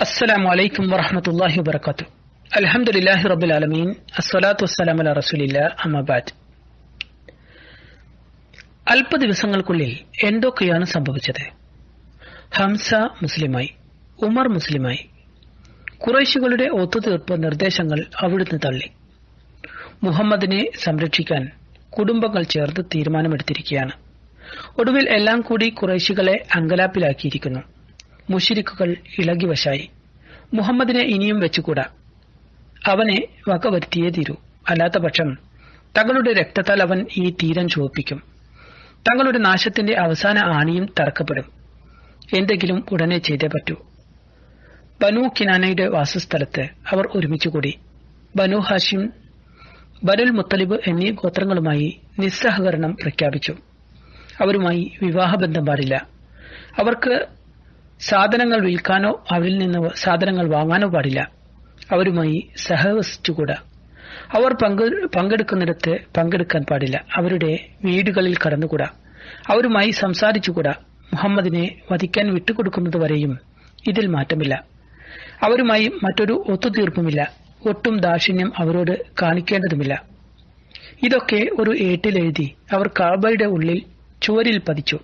അസ്സലാമു അലൈക്കും വറഹമത്തല്ലാഹി വബർക്കാത്തു അലഹമുല്ലാഹി റബുൽ ആലമീൻ. അസ്സലാത്തു വസ്സലാം അല റസൂലില്ല അമ്മബാദ് അല്പ ദിവസങ്ങൾക്കുള്ളിൽ എന്തൊക്കെയാണ് സംഭവിച്ചത്? ഹംസ മുസ്ലിമായി ഉമർ മുസ്ലിമായി കുറേശികളുടെ ഒത്തുതീർപ്പ് നിർദ്ദേശങ്ങൾ അവിടുന്ന് തള്ളി. മുഹമ്മദിനെ സംരക്ഷിക്കാൻ കുടുംബങ്ങൾ ചേർത്ത് തീരുമാനമെടുത്തിരിക്കുകയാണ്. ഒടുവിൽ എല്ലാം കൂടി കുറേശികളെ അങ്കലാപ്പിലാക്കിയിരിക്കുന്നു. മുഷിരിക്കുകൾ ഇളകിവശായി മുഹമ്മദിനെ ഇനിയും വെച്ചുകൂടാ. അവനെ വകവരുത്തിയേ തീരൂ. അല്ലാത്ത പക്ഷം തങ്ങളുടെ രക്തത്താൽ അവൻ ഈ തീരം ചുവപ്പിക്കും. തങ്ങളുടെ നാശത്തിന്റെ അവസാന ആണിയും തറക്കപ്പെടും. എന്തെങ്കിലും ഉടനെ ചെയ്തേ പറ്റൂ. ബനു കിനാനയുടെ വാസസ്ഥലത്ത് അവർ ഒരുമിച്ചുകൂടി. ബനു ഹാഷിം ബനുൽ മുത്തലിബ് എന്നീ ഗോത്രങ്ങളുമായി നിസ്സഹകരണം പ്രഖ്യാപിച്ചു. അവരുമായി വിവാഹബന്ധം പാടില്ല. അവർക്ക് സാധനങ്ങൾ വിൽക്കാനോ അവരിൽ നിന്ന് സാധനങ്ങൾ വാങ്ങാനോ പാടില്ല. അവരുമായി സഹവസിച്ചുകൂടാ. അവർ പങ്കെടുക്കുന്നിടത്ത് പങ്കെടുക്കാൻ പാടില്ല. അവരുടെ വീടുകളിൽ കടന്നുകൂടാ. അവരുമായി സംസാരിച്ചുകൂടാ. മുഹമ്മദിനെ വധിക്കാൻ വിട്ടുകൊടുക്കുന്നതുവരെയും ഇതിൽ മാറ്റമില്ല. അവരുമായി മറ്റൊരു ഒത്തുതീർപ്പുമില്ല. ഒട്ടും ദാക്ഷിണ്യം അവരോട് കാണിക്കേണ്ടതുമില്ല. ഇതൊക്കെ ഒരു ഏട്ടിലെഴുതി അവർ കാബയുടെ ഉള്ളിൽ ചുവരിൽ പതിച്ചു.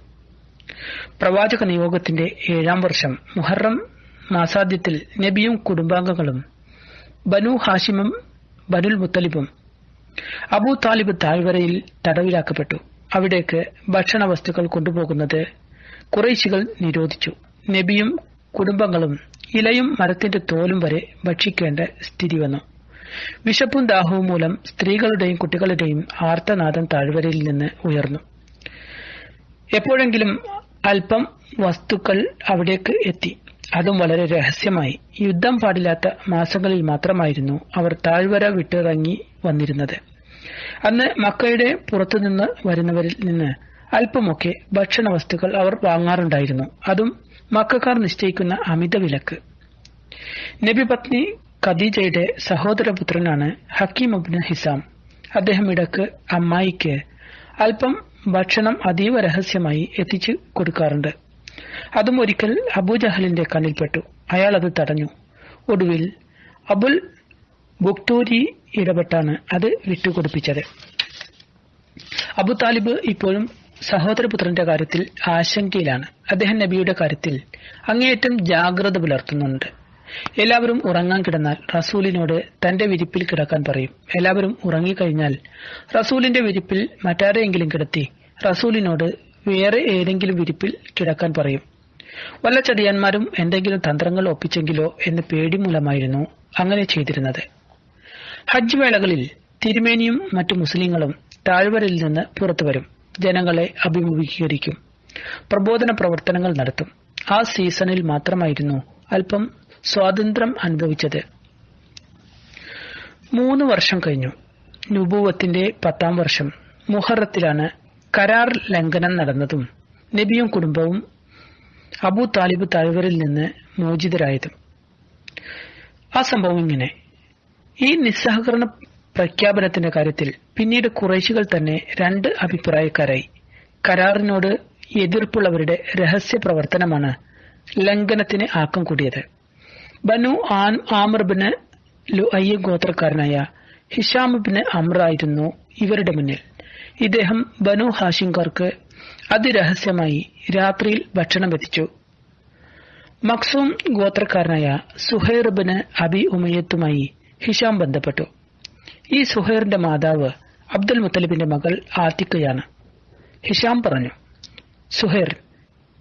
പ്രവാചക നിയോഗത്തിന്റെ ഏഴാം വർഷം മുഹറം മാസാദ്യത്തിൽ നബിയും കുടുംബാംഗങ്ങളും ബനു ഹാഷിമും ബനുൽ മുത്തലിബും അബൂ താലിബ് താഴ്വരയിൽ തടവിലാക്കപ്പെട്ടു. അവിടേക്ക് ഭക്ഷണ വസ്തുക്കൾ കൊണ്ടുപോകുന്നത് കുറേശികൾ നിരോധിച്ചു. നബിയും കുടുംബങ്ങളും ഇലയും മരത്തിന്റെ തോലും വരെ ഭക്ഷിക്കേണ്ട സ്ഥിതി വന്നു. വിശപ്പും ദാഹവും മൂലം സ്ത്രീകളുടെയും കുട്ടികളുടെയും ആർത്തനാദം താഴ്വരയിൽ നിന്ന് ഉയർന്നു. എപ്പോഴെങ്കിലും അല്പം വസ്തുക്കൾ അവിടേക്ക് എത്തി. അതും വളരെ രഹസ്യമായി. യുദ്ധം പാടില്ലാത്ത മാസങ്ങളിൽ മാത്രമായിരുന്നു അവർ താഴ്വര വിട്ടിറങ്ങി വന്നിരുന്നത്. അന്ന് മക്കയുടെ പുറത്തുനിന്ന് വരുന്നവരിൽ നിന്ന് അല്പമൊക്കെ ഭക്ഷണ വസ്തുക്കൾ അവർ വാങ്ങാറുണ്ടായിരുന്നു. അതും മക്കാർ നിശ്ചയിക്കുന്ന അമിത വിലക്ക്. നബി പത്നി ഖദീജയുടെ സഹോദരപുത്രനാണ് ഹക്കീം അബ്ന് ഹിസാം. അദ്ദേഹം ഇടയ്ക്ക് അമ്മായിക്ക് അല്പം ഭക്ഷണം അതീവ രഹസ്യമായി എത്തിച്ചു കൊടുക്കാറുണ്ട്. അതും ഒരിക്കൽ അബൂജഹലിന്റെ കണ്ണിൽപ്പെട്ടു. അയാൾ അത് തടഞ്ഞു. ഒടുവിൽ അബുൽ ബുക്തൂരി ഇടപെട്ടാണ് അത് വിട്ടുകൊടുപ്പിച്ചത്. അബു താലിബ് ഇപ്പോഴും സഹോദരപുത്രന്റെ കാര്യത്തിൽ ആശങ്കയിലാണ്. അദ്ദേഹം നബിയുടെ കാര്യത്തിൽ അങ്ങേയറ്റം ജാഗ്രത പുലർത്തുന്നുണ്ട്. എല്ലാവരും ഉറങ്ങാൻ കിടന്നാൽ റസൂലിനോട് തന്റെ വിരിപ്പിൽ കിടക്കാൻ പറയും. എല്ലാവരും ഉറങ്ങിക്കഴിഞ്ഞാൽ റസൂലിന്റെ വിരിപ്പിൽ മറ്റാരെയെങ്കിലും കിടത്തി റസൂലിനോട് വേറെ ഏതെങ്കിലും വിരിപ്പിൽ കിടക്കാൻ പറയും. വല്ല ചതിയന്മാരും എന്തെങ്കിലും തന്ത്രങ്ങൾ ഒപ്പിച്ചെങ്കിലോ എന്ന് പേടി മൂലമായിരുന്നു അങ്ങനെ ചെയ്തിരുന്നത്. ഹജ്ജ് വേളകളിൽ തിരുമേനിയും മറ്റു മുസ്ലിങ്ങളും താഴ്വരയിൽ നിന്ന് പുറത്തു വരും. ജനങ്ങളെ അഭിമുഖീകരിക്കും. പ്രബോധന പ്രവർത്തനങ്ങൾ നടത്തും. ആ സീസണിൽ മാത്രമായിരുന്നു അല്പം സ്വാതന്ത്ര്യം അനുഭവിച്ചത്. മൂന്ന് വർഷം കഴിഞ്ഞു. നുബൂവത്തിന്റെ പത്താം വർഷം. മുഹറത്തിലാണ് കരാർ ലംഘനം നടന്നതും നബിയും കുടുംബവും അബു താലിബ് താഴ്വരിൽ നിന്ന് മോചിതരായതും. ആ സംഭവം ഇങ്ങനെ. ഈ നിസ്സഹകരണ പ്രഖ്യാപനത്തിന്റെ കാര്യത്തിൽ പിന്നീട് കുറേശികൾ തന്നെ രണ്ട് അഭിപ്രായക്കാരായി. കരാറിനോട് എതിർപ്പുള്ളവരുടെ രഹസ്യ പ്രവർത്തനമാണ് ലംഘനത്തിന് ആക്കം കൂടിയത്. ബനു ആൻ ആമർബിന് ലുഅയ്യ ഗോത്രക്കാരനായ ഹിഷാമിബിന് അമ്രായിരുന്നു ഇവരുടെ മുന്നിൽ. ഇദ്ദേഹം ബനു ഹാഷിംകാർക്ക് അതിരഹസ്യമായി രാത്രിയിൽ ഭക്ഷണം എത്തിച്ചു മക്സൂം ഗോത്രക്കാരനായ സുഹൈർബിന് അബി ഉമയത്തുമായി ഹിഷാം ബന്ധപ്പെട്ടു. ഈ സുഹൈറിന്റെ മാതാവ് അബ്ദുൽ മുത്തലിബിന്റെ മകൾ ആത്തിക്കയാണ്. ഹിഷാം പറഞ്ഞു സുഹൈർ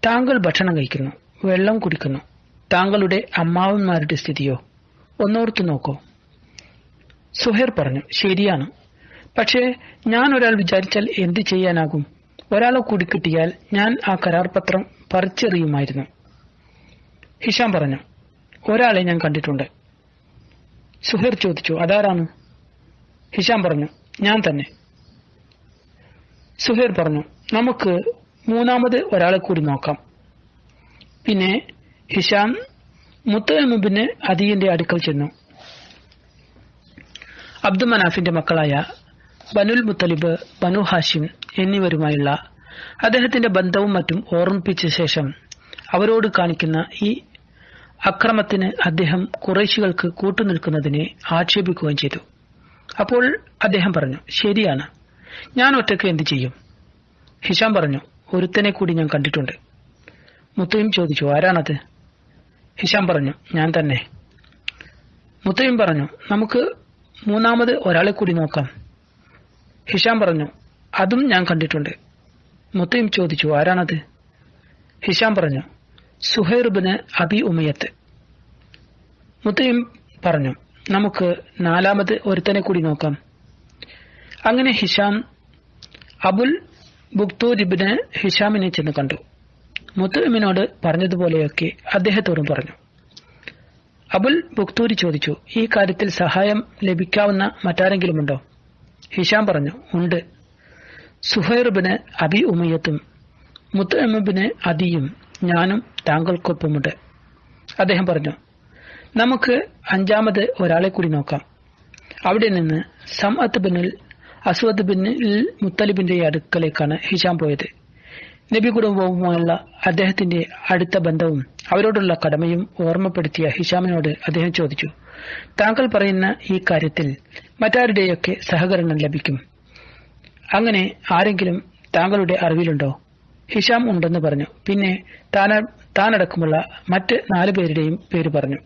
താങ്കൾ ഭക്ഷണം കഴിക്കുന്നു വെള്ളം കുടിക്കുന്നു. താങ്കളുടെ അമ്മാവന്മാരുടെ സ്ഥിതിയോ? ഒന്നോർത്തു നോക്കോ. സുഹേർ പറഞ്ഞു ശരിയാണ്. പക്ഷേ ഞാൻ ഒരാൾ വിചാരിച്ചാൽ എന്ത് ചെയ്യാനാകും? ഒരാളെ കൂടി കിട്ടിയാൽ ഞാൻ ആ കരാർ പത്രം പറിച്ചെറിയുമായിരുന്നു. ഹിഷാം പറഞ്ഞു ഒരാളെ ഞാൻ കണ്ടിട്ടുണ്ട്. സുഹേർ ചോദിച്ചു അതാരാണ്? ഹിഷാം പറഞ്ഞു ഞാൻ തന്നെ. സുഹേർ പറഞ്ഞു നമുക്ക് മൂന്നാമത് ഒരാളെ കൂടി നോക്കാം. പിന്നെ ഹിഷാം മുത്തമുബിന് അദീന്റെ അടുക്കൽ ചെന്നു. അബ്ദുമനാഫിന്റെ മക്കളായ ബനുൽ മുത്തലിബ് ബനു ഹാഷിം എന്നിവരുമായുള്ള അദ്ദേഹത്തിന്റെ ബന്ധവും മറ്റും ഓർമ്മിപ്പിച്ച ശേഷം അവരോട് കാണിക്കുന്ന ഈ അക്രമത്തിന് അദ്ദേഹം കുറേശികൾക്ക് കൂട്ടുനിൽക്കുന്നതിനെ ആക്ഷേപിക്കുകയും ചെയ്തു. അപ്പോൾ അദ്ദേഹം പറഞ്ഞു ശരിയാണ്. ഞാൻ ഒറ്റയ്ക്ക് എന്തു ചെയ്യും? ഹിഷാം പറഞ്ഞു ഒരുത്തനെ കൂടി ഞാൻ കണ്ടിട്ടുണ്ട്. മുത്തയും ചോദിച്ചു ആരാണത്? ഹിഷാം പറഞ്ഞു ഞാൻ തന്നെ. മുത്തയും പറഞ്ഞു നമുക്ക് മൂന്നാമത് ഒരാളെ കൂടി നോക്കാം. ഹിഷാം പറഞ്ഞു അതും ഞാൻ കണ്ടിട്ടുണ്ട്. മുത്തയും ചോദിച്ചു ആരാണത്? ഹിഷാം പറഞ്ഞു സുഹൈർബിന് അബി ഉമയത്ത് മുത്തയും പറഞ്ഞു നമുക്ക് നാലാമത് ഒരുത്തനെ കൂടി നോക്കാം. അങ്ങനെ ഹിഷാം അബുൽ ബുക്തൂരിബിന് ഹിഷാമിനെ ചെന്ന് കണ്ടു. മുത്തമിനോട് പറഞ്ഞതുപോലെയൊക്കെ അദ്ദേഹത്തോടും പറഞ്ഞു. അബുൽ ബുക്തൂരി ചോദിച്ചു ഈ കാര്യത്തിൽ സഹായം ലഭിക്കാവുന്ന മറ്റാരെങ്കിലും ഉണ്ടോ ഹിഷാം പറഞ്ഞു ഉണ്ട്. സുഹൈർബിന് അബി ഉമയ്യത്തും മുത്തമിബിന് അദിയും ഞാനും താങ്കൾക്കൊപ്പമുണ്ട്. അദ്ദേഹം പറഞ്ഞു നമുക്ക് അഞ്ചാമത് ഒരാളെ കൂടി നോക്കാം. അവിടെ നിന്ന് സംഅത്ത് ബിനിൽ അസ്വദ് ബിൻ മുത്തലിബിന്റെ അടുക്കലേക്കാണ് ഹിഷാം പോയത്. നബി കുടുംബവുമായുള്ള അദ്ദേഹത്തിന്റെ അടുത്ത ബന്ധവും അവരോടുള്ള കടമയും ഓർമ്മപ്പെടുത്തിയ ഹിഷാമിനോട് അദ്ദേഹം ചോദിച്ചു താങ്കൾ പറയുന്ന ഈ കാര്യത്തിൽ മറ്റാരുടെയൊക്കെ സഹകരണം ലഭിക്കും? അങ്ങനെ ആരെങ്കിലും താങ്കളുടെ അറിവിലുണ്ടോ? ഹിഷാം ഉണ്ടെന്ന് പറഞ്ഞു. പിന്നെ താന താനടക്കമുള്ള മറ്റ് നാലു പേരുടെയും പേര് പറഞ്ഞു.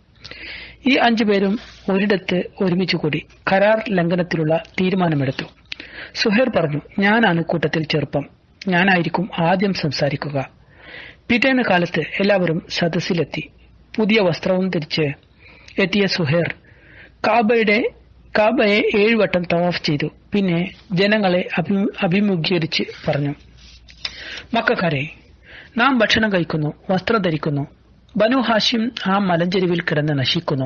ഈ അഞ്ചു പേരും ഒരിടത്ത് ഒരുമിച്ച് കൂടി കരാർ ലംഘനത്തിലുള്ള തീരുമാനമെടുത്തു. സുഹേർ പറഞ്ഞു ഞാനാണ് കൂട്ടത്തിൽ ചെറുപ്പം. ഞാനായിരിക്കും ആദ്യം സംസാരിക്കുക. പിറ്റേന്ന് കാലത്ത് എല്ലാവരും സദസ്സിലെത്തി. പുതിയ വസ്ത്രവും ധരിച്ച് എത്തിയ സുഹേർ കാബയുടെ കാബയെ ഏഴുവട്ടം തവാഫ് ചെയ്തു. പിന്നെ ജനങ്ങളെ അഭി- അഭിമുഖീകരിച്ച് പറഞ്ഞു മക്കാരെ നാം ഭക്ഷണം കഴിക്കുന്നു വസ്ത്രം ധരിക്കുന്നു. ബനു ഹാഷിം ആ മലഞ്ചെരുവിൽ കിടന്ന് നശിക്കുന്നു.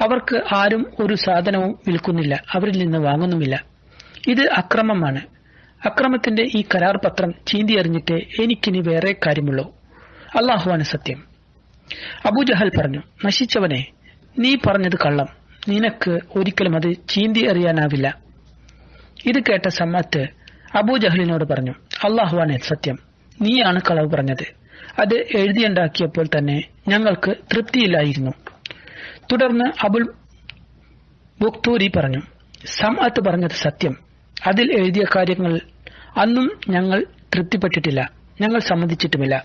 അവർക്ക് ആരും ഒരു സാധനവും വിൽക്കുന്നില്ല. അവരിൽ നിന്ന് വാങ്ങുന്നുമില്ല. ഇത് അക്രമമാണ്. അക്രമത്തിന്റെ ഈ കരാർ പത്രം ചീന്തിയെറിഞ്ഞിട്ട് എനിക്കിനി വേറെ കാര്യമുള്ളൂ. അള്ളാഹുവാണ് സത്യം. അബൂജഹൽ പറഞ്ഞു നശിച്ചവനെ നീ പറഞ്ഞത് കള്ളം. നിനക്ക് ഒരിക്കലും അത് ചീന്തി എറിയാനാവില്ല ഇത് കേട്ട സമ്മത്ത് അബൂജഹലിനോട് പറഞ്ഞു അള്ളാഹുവാണ് സത്യം. നീയാണ് കളവ് പറഞ്ഞത്. അത് എഴുതിയുണ്ടാക്കിയപ്പോൾ തന്നെ ഞങ്ങൾക്ക് തൃപ്തിയില്ലായിരുന്നു. തുടർന്ന് അബുൽ ബുക്തൂരി പറഞ്ഞു സമ്മത്ത് പറഞ്ഞത് സത്യം. അതിൽ എഴുതിയ കാര്യങ്ങൾ അന്നും ഞങ്ങൾ തൃപ്തിപ്പെട്ടിട്ടില്ല. ഞങ്ങൾ സമ്മതിച്ചിട്ടുമില്ല.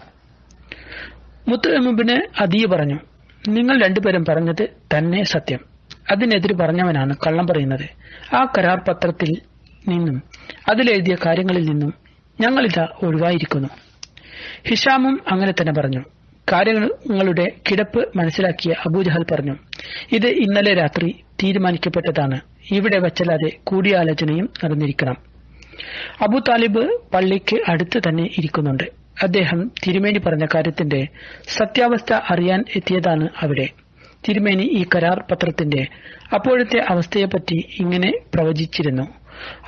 മുത്തമിബിന് അതീ പറഞ്ഞു നിങ്ങൾ രണ്ടുപേരും പറഞ്ഞത് തന്നെ സത്യം. അതിനെതിരെ പറഞ്ഞവനാണ് കള്ളം പറയുന്നത്. ആ കരാർ പത്രത്തിൽ നിന്നും അതിലെഴുതിയ കാര്യങ്ങളിൽ നിന്നും ഞങ്ങളിതാ ഒഴിവായിരിക്കുന്നു. ഹിഷാമും അങ്ങനെ തന്നെ പറഞ്ഞു. കാര്യങ്ങളുടെ കിടപ്പ് മനസ്സിലാക്കിയ അബൂജഹൽ പറഞ്ഞു ഇത് ഇന്നലെ രാത്രി തീരുമാനിക്കപ്പെട്ടതാണ്. ഇവിടെ വച്ചല്ലാതെ കൂടിയാലോചനയും നടന്നിരിക്കണം. അബു താലിബ് പള്ളിക്ക് അടുത്ത് തന്നെ ഇരിക്കുന്നുണ്ട്. അദ്ദേഹം തിരുമേനി പറഞ്ഞ കാര്യത്തിന്റെ സത്യാവസ്ഥ അറിയാൻ എത്തിയതാണ് അവിടെ. തിരുമേനി ഈ കരാർ പത്രത്തിന്റെ അപ്പോഴത്തെ അവസ്ഥയെപ്പറ്റി ഇങ്ങനെ പ്രവചിച്ചിരുന്നു.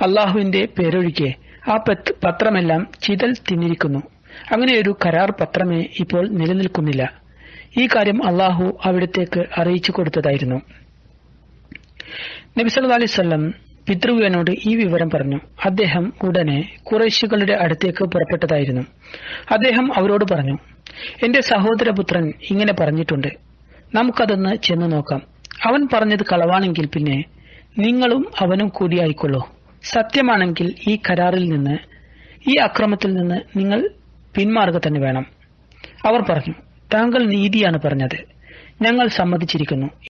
അള്ളാഹുവിന്റെ പേരൊഴികെ ആ പത്രമെല്ലാം ചിതൽ തിന്നിരിക്കുന്നു. അങ്ങനെയൊരു കരാർ പത്രമേ ഇപ്പോൾ നിലനിൽക്കുന്നില്ല. ഈ കാര്യം അള്ളാഹു അവിടത്തേക്ക് അറിയിച്ചു കൊടുത്തതായിരുന്നു. നബി സല്ലല്ലാഹു അലൈഹി വസല്ലം പിതൃവ്യനോട് ഈ വിവരം പറഞ്ഞു. അദ്ദേഹം ഉടനെ കുറേശികളുടെ അടുത്തേക്ക് പുറപ്പെട്ടതായിരുന്നു. അദ്ദേഹം അവരോട് പറഞ്ഞു എന്റെ സഹോദരപുത്രൻ ഇങ്ങനെ പറഞ്ഞിട്ടുണ്ട്. നമുക്കതൊന്ന് ചെന്ന് നോക്കാം. അവൻ പറഞ്ഞത് കളവാണെങ്കിൽ പിന്നെ നിങ്ങളും അവനും കൂടിയായിക്കൊള്ളൂ. സത്യമാണെങ്കിൽ ഈ കരാറിൽ നിന്ന് ഈ അക്രമത്തിൽ നിന്ന് നിങ്ങൾ പിന്മാറുക തന്നെ വേണം. അവർ പറഞ്ഞു താങ്കൾ നീതിയാണ് പറഞ്ഞത്. ഞങ്ങൾ സമ്മതിച്ചിരിക്കുന്നു.